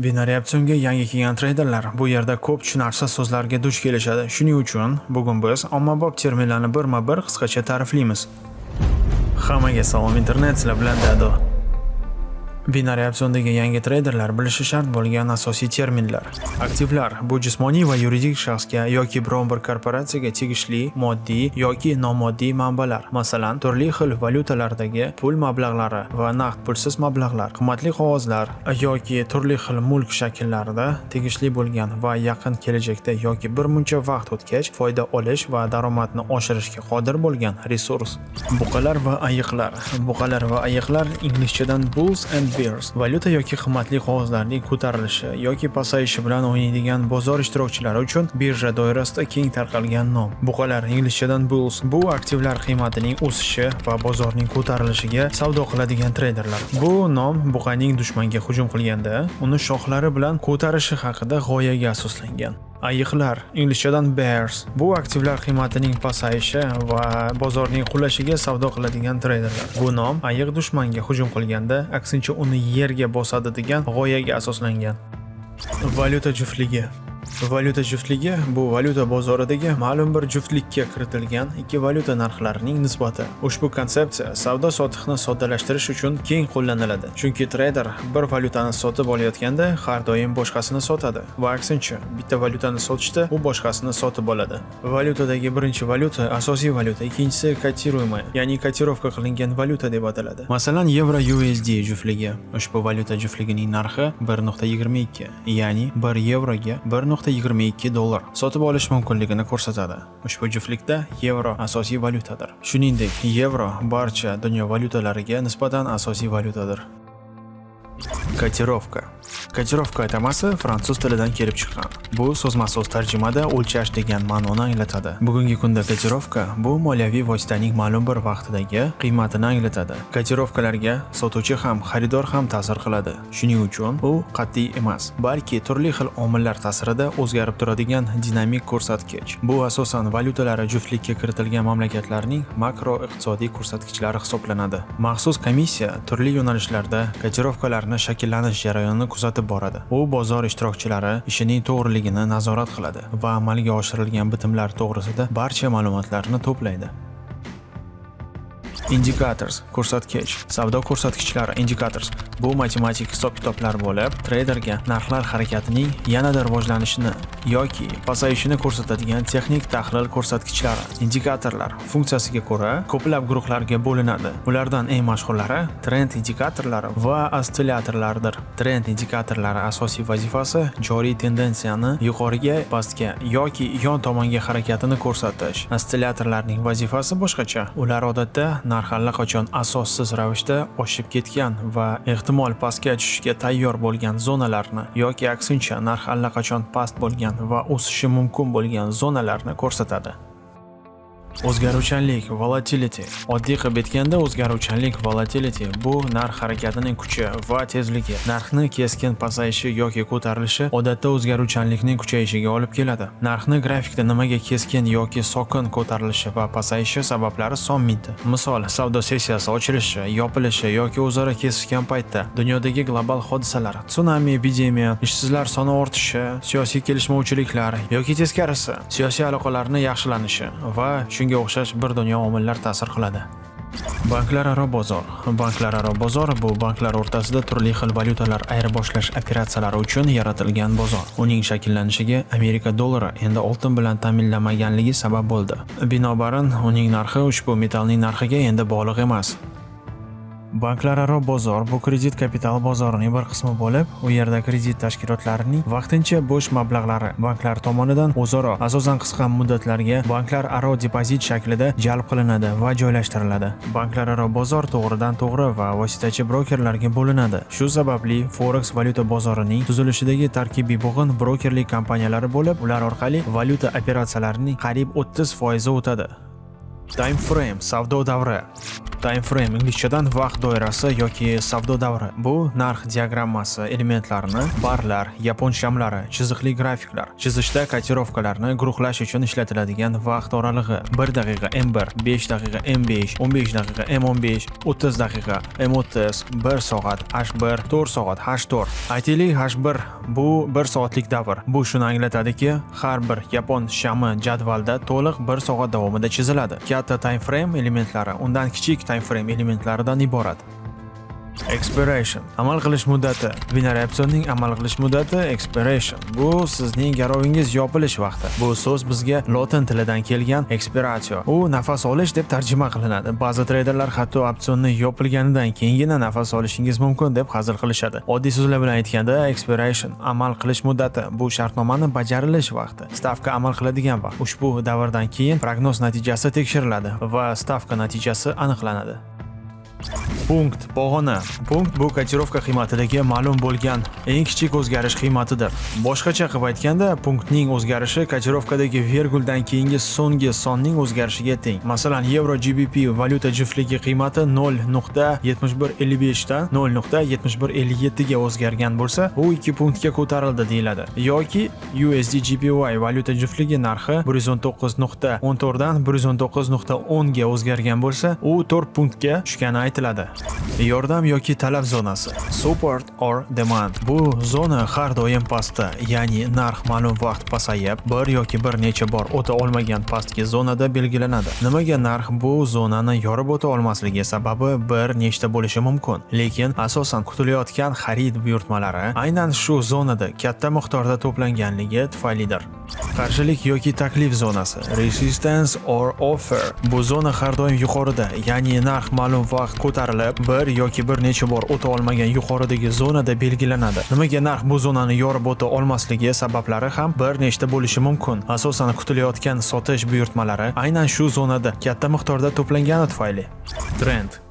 Binary opsionga yangi kelgan treyderlar bu yerda ko'p tushunarsiz so'zlarga duch kelishadi. Shuning uchun bugun biz ommabop terminlarni birma-bir qisqacha ta'riflaymiz. Hammaga salom internet, sizlar bilan Dado. Binary opsiondagi yangi treyderlar bilishi shart bo'lgan asosiy terminlar. Aktivlar bu jismoniy va yuridik shaxsga yoki biron bir korporatsiyaga tegishli moddiy yoki nomoddiy manbalar, masalan, turli xil valyutalardagi pul mablag'lari va naqd pulsiz mablag'lar, qimmatli qog'ozlar yoki turli xil mulk shakllarida tegishli bo'lgan va yaqin kelajakda yoki bir muncha vaqt o'tgach foyda olish va daromadni oshirishga qodir bo'lgan resurs. Buqalar va ayiqlar. Buqalar va ayiqlar inglizchadan bulls and Spears valyuta yoki qimmatli qog'ozlarning ko'tarilishi yoki pasayishi bilan o'ynaydigan bozor ishtirokchilari uchun birja doirasida keng tarqalgan nom. Buqalar inglizchadan bulls bu aktivlar qiymatining o'sishi va bozorning ko'tarilishiga savdo qiladigan treyderlar. Bu nom buqaning dushmanga hujum qilganda uni shoxlari bilan ko'tarishi haqida g'oyaga asoslangan. Ayiqlar inglizchadan bears bu aktivlar qiymatining pasayishi va bozorning qulashiga savdo qiladigan treyderlar. Bu nom ayiq dushmanga hujum qilganda aksincha uni yerga bosadi degan g'oyaga asoslangan. Valyuta juftligi Valyuta juftligi bu valyuta bozoridagi ma'lum bir juftlikka kiritilgan ikki valyuta narxlarining nisbati. Ushbu konsepsiya savdo-sotiqni soddalashtirish uchun keng qo'llaniladi. Chunki treyder bir valyutani sotib olayotganda har doim boshqasini sotadi va aksincha, bitta valyutani sotishda u boshqasini sotib oladi. Valyutadagi birinchi valyuta asosiy valyuta, ikkinchisi kotiruемая, ya'ni kotirovka qilingan valyuta deb ataladi. Masalan, yevro USD juftligi. Ushbu valyuta juftligining narxi 1.22, ya'ni 1 yevroga 1 1.22 dollar sotib olish mumkinligini ko'rsatadi. Ushbu juftlikda yevro asosiy valyutadir. Shuningdek, yevro barcha dunyo valyutalariga nisbatan asosiy valyutadir. Kotirovka Kotirovka atamasi fransuz tilidan kelib chiqqan. Bu so'zma-so'z tarjimada o'lchash degan ma'noni anglatadi. Bugungi kunda kotirovka bu moliyaviy vositaning ma'lum bir vaqtidagi qiymatini anglatadi. Kotirovkalarga sotuvchi ham, xaridor ham ta'sir qiladi. Shuning uchun u qat'iy emas, balki turli xil omillar ta'sirida o'zgarib turadigan dinamik ko'rsatkich. Bu asosan valyutalari juftlikka kiritilgan mamlakatlarning makroiqtisodiy ko'rsatkichlari hisoblanadi. Maxsus komissiya turli yo'nalishlarda kotirovkalarni shakllanish jarayonini kuzatib boradi. U bozor ishtirokchilari ishining to'g'riligini nazorat qiladi va amalga oshirilgan bitimlar to'g'risida barcha ma'lumotlarni to'playdi. Indicators ko'rsatkich savdo ko'rsatkichlari indicators bu matematik hisob-kitoblar bo'lib, treyderga narxlar harakatining yanada rivojlanishini yoki pasayishini ko'rsatadigan texnik tahlil ko'rsatkichlari. Indikatorlar funksiyasiga ko'ra ko'plab guruhlarga bo'linadi. Ulardan eng mashhurlari trend indikatorlari va ostsillatorlardir. Trend indikatorlari asosiy vazifasi joriy tendensiyani yuqoriga, pastga yoki yon tomonga harakatini ko'rsatish. Ostsillatorlarning vazifasi boshqacha. Ular odatda narx allaqachon asossiz ravishda oshib ketgan va ehtimol pastga tushishga tayyor bo'lgan zonalarni yoki aksincha narx allaqachon past bo'lgan va o'sishi mumkin bo'lgan zonalarni ko'rsatadi. O'zgaruvchanlik volatility. Oddiy qilib aytganda o'zgaruvchanlik volatility bu narx harakatining kuchi va tezligi. Narxni keskin pasayishi yoki ko'tarilishi odatda o'zgaruvchanlikning kuchayishiga olib keladi. Narxni grafikda nimaga keskin yoki sokin ko'tarilishi va pasayishi sabablari son mingta misol savdo sessiyasi ochilishi yopilishi yoki o'zaro kesishgan paytda dunyodagi global hodisalar tsunami epidemiya ishsizlar soni ortishi siyosiy kelishmovchiliklar yoki teskarisi siyosiy aloqalarni yaxshilanishi va shunga o'xshash bir dunyo omillar ta'sir qiladi. Banklararo bozor. Banklararo bozor bu banklar o'rtasida turli xil valyutalar ayirboshlash operatsiyalari uchun yaratilgan bozor. Uning shakllanishiga Amerika dollari endi oltin bilan ta'minlanmaganligi sabab bo'ldi. Binobarin, uning narxi ushbu metallning narxiga endi bog'liq emas. Banklararo bozor bu kredit kapital bozorining bir qismi bo'lib, u yerda kredit tashkilotlarining vaqtincha bo'sh mablag'lari banklar tomonidan o'zaro asosan qisqa muddatlarga banklararo depozit shaklida jalb qilinadi va joylashtiriladi. Banklararo bozor to'g'ridan-to'g'ri va vositachi brokerlarga bo'linadi. Shu sababli forex valyuta bozorining tuzilishidagi tarkibiy bo'g'in brokerlik kompaniyalari bo'lib, ular orqali valyuta operatsiyalarining qariyb 30% o'tadi. Time frame savdo davri time frame inglizchadan vaqt doirasi yoki savdo davri bu narx diagrammasi elementlarini barlar yapon shamlari chiziqli grafiklar chizishda kotirovkalarni guruhlash uchun ishlatiladigan vaqt oralig'i 1 daqiqa m1 5 daqiqa m5 15 daqiqa m15 30 daqiqa m30 1 soat h1 4 soat h4 aytaylik h1 bu 1 soatlik davr bu shuni anglatadiki har bir yapon shami jadvalda to'liq 1 soat davomida chiziladi katta time frame elementlari undan kichik time frame elementlaridan iborat. Expiration. Amal qilish muddati. Binary opsionning amal qilish muddati expiration. Bu sizning garovingiz yopilish vaqti. Bu so'z bizga lotin tilidan kelgan expiratio u nafas olish deb tarjima qilinadi. Ba'zi treyderlar hatto opsionni yopilganidan keyingina nafas olishingiz mumkin deb hazil qilishadi. Oddiy so'zlar bilan aytganda expiration amal qilish muddati. Bu shartnomani bajarilish vaqti. Stavka amal qiladigan vaqt. Ushbu davrdan keyin prognoz natijasi tekshiriladi va stavka natijasi aniqlanadi. Punkt pog'ona punkt bu kotirovka qiymatidagi ma'lum bo'lgan eng kichik o'zgarish qiymatidir boshqacha qilib aytganda punktning o'zgarishi kotirovkadagi verguldan keyingi so'nggi sonning o'zgarishiga teng masalan yevro gbp valyuta juftligi qiymati 0.7155 dan 0.7157 ga o'zgargan bo'lsa u 2 punktga ko'tarildi deyiladi yoki usd gpy valyuta juftligi narxi 119.14 dan 119.10 ga o'zgargan bo'lsa u 4 punktga tushgani aytiladi. Yordam yoki talab zonasi support or demand. Bu zona har doim pastda ya'ni narx ma'lum vaqt pasayib bir yoki bir necha bor o'ta olmagan pastki zonada belgilanadi. Nimaga narx bu zonani yorib o'ta olmasligi sababi bir nechta bo'lishi mumkin. Lekin asosan kutilayotgan xarid buyurtmalari aynan shu zonada katta miqdorda to'planganligi tufaylidir. Qarshilik yoki taklif zonasi resistance or offer. Bu zona har doim yuqorida ya'ni narx ma'lum vaqt ko'tarilib bir yoki bir necha bor o'ta olmagan yuqoridagi zonada belgilanadi. Nimaga narx bu zonani yorib o'ta olmasligi sabablari ham bir nechta bo'lishi mumkin. Asosan kutilayotgan sotish buyurtmalari aynan shu zonada katta miqdorda to'plangani tufayli. Trend.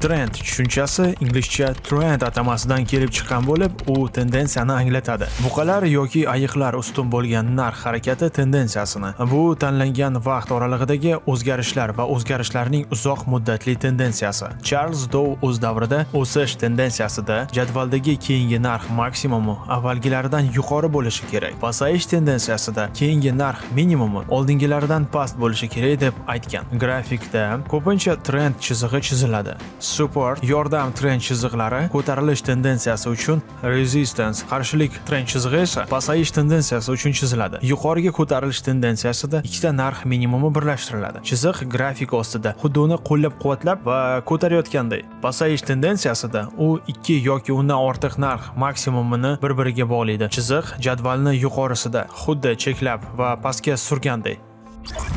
Trend tushunchasi inglizcha trend atamasidan kelib chiqqan bo'lib, u tendensiyani anglatadi. Buqalar yoki ayiqlar ustun bo'lgan narx harakati tendensiyasini. Bu tanlangan vaqt oralig'idagi o'zgarishlar va o'zgarishlarning uzoq muddatli tendensiyasi. Charles Dow o'z davrida o'sish tendensiyasida jadvaldagi keyingi narx maksimumi avvalgilaridan yuqori bo'lishi kerak. Pasayish tendensiyasida keyingi narx minimumi oldingilaridan past bo'lishi kerak deb aytgan. Grafikda ko'pincha trend chizig'i chiziladi. Support yordam trend chiziqlari ko'tarilish tendensiyasi uchun resistance qarshilik trend chizig'i esa pasayish tendensiyasi uchun chiziladi. Yuqoriga ko'tarilish tendensiyasida ikkita narx minimumi birlashtiriladi. Chiziq grafik ostida xuddi uni qo'llab-quvvatlab va ko'tarayotganday. Pasayish tendensiyasida u ikki yoki undan ortiq narx maksimumini bir-biriga bog'laydi. Chiziq jadvalni yuqorisida xuddi cheklab va pastga surganday.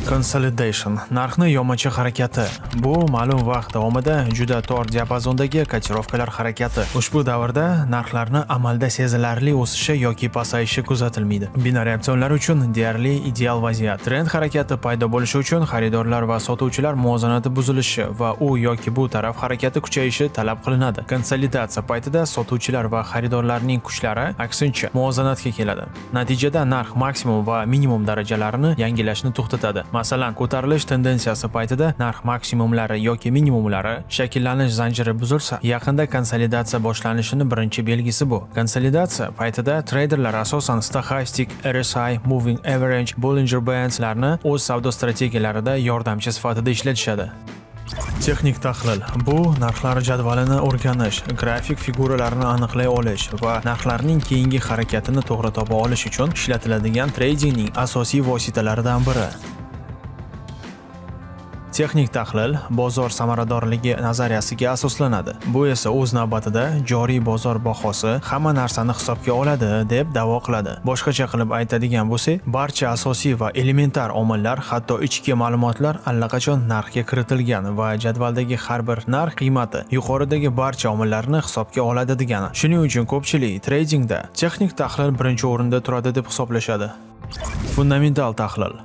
Consolidation narxni yomachi harakati. Bu ma'lum vaqt davomida juda tor diapazondagi kotirovkalar harakati. Ushbu davrda narxlarni amalda sezilarli o'sishi yoki pasayishi kuzatilmaydi. Binary opsionlar uchun deyarli ideal vaziyat. Trend harakati paydo bo'lishi uchun xaridorlar va sotuvchilar muvozanati buzilishi va u yoki bu taraf harakati kuchayishi talab qilinadi. Konsolidatsiya paytida sotuvchilar va xaridorlarning kuchlari aksincha muvozanatga keladi. Natijada narx maksimum va minimum darajalarini yangilashni to'xtatadi. Masalan, ko'tarilish tendensiyasi paytida narx maksimumlari yoki minimumlari shakllanish zanjiri buzilsa, yaqinda konsolidatsiya boshlanishini birinchi belgisi bu. Konsolidatsiya paytida treyderlar asosan stochastic, RSI, moving average, Bollinger Bandslarni o'z savdo strategiyalarida yordamchi sifatida ishlatishadi. Texnik tahlil bu narxlar jadvalini o'rganish, grafik figuralarni aniqlay olish va narxlarning keyingi harakatini to'g'ri topa olish uchun ishlatiladigan tradingning asosiy vositalaridan biri. Texnik tahlil bozor samaradorligi nazariyasiga asoslanadi. Bu esa o'z navbatida joriy bozor bahosi hamma narsani hisobga oladi deb da'vo qiladi. Boshqacha qilib aytadigan bo'lsak, barcha asosiy va elementar omillar, hatto ichki ma'lumotlar allaqachon narxga kiritilgan va jadvaldagi har bir narx qiymati yuqoridagi barcha omillarni hisobga oladi degani. Shuning uchun ko'pchilik tradingda texnik tahlil birinchi o'rinda turadi deb hisoblashadi. Fundamental tahlil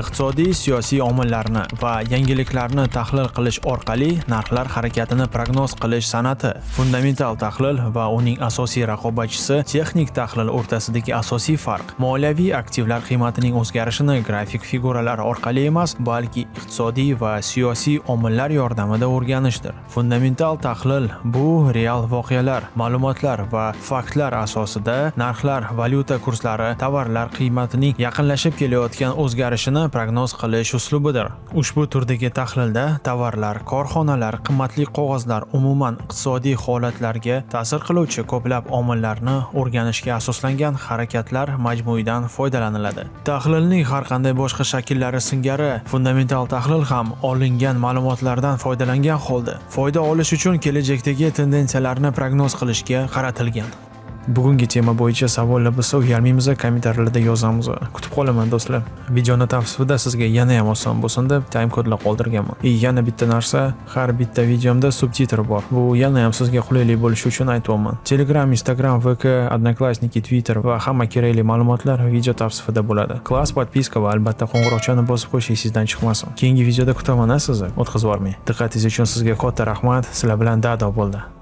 iqtisodiy siyosiy omillarni va yangiliklarni tahlil qilish orqali narxlar harakatini prognoz qilish san'ati fundamental tahlil va uning asosiy raqobatchisi texnik tahlil o'rtasidagi asosiy farq. Moliyaviy aktivlar qiymatining o'zgarishini grafik figuralar orqali emas balki iqtisodiy va siyosiy omillar yordamida o'rganishdir. Fundamental tahlil bu real voqealar ma'lumotlar va faktlar asosida narxlar valyuta kurslari tovarlar qiymatining yaqinlashib kelayotgan o'zgarishini prognoz qilish uslubidir. Ushbu turdagi tahlilda tovarlar korxonalar qimmatli qog'ozlar umuman iqtisodiy holatlarga ta'sir qiluvchi ko'plab omillarni o'rganishga asoslangan harakatlar majmuidan foydalaniladi. Tahlilning har qanday boshqa shakllari singari fundamental tahlil ham olingan ma'lumotlardan foydalangan holda foyda olish uchun kelajakdagi tendensiyalarni prognoz qilishga qaratilgan. Bugungi tema bo'yicha savollar bo'lsa uyalmaymiz kommentariylarda yozamiz. Kutib qolaman do'stlar. Videoni tavsifida sizga yana ham oson bo'lsin deb time kodlar qoldirganman. И yana bitta narsa har bitta videomda subtitr bor. Bu yana ham sizga qulaylik bo'lishi uchun aytyapman. Telegram instagram vk odnoklassniki twitter va hamma kerakli ma'lumotlar video tavsifida bo'ladi. Klass podpiska va albatta qo'ng'iroqchani bosib qo'yish esingizdan chiqmasin. Keyingi videoda kutaman sizni. O'tkazib yubormang. Diqqatingiz uchun sizga katta rahmat. Sizlar bilan dado bo'ldi.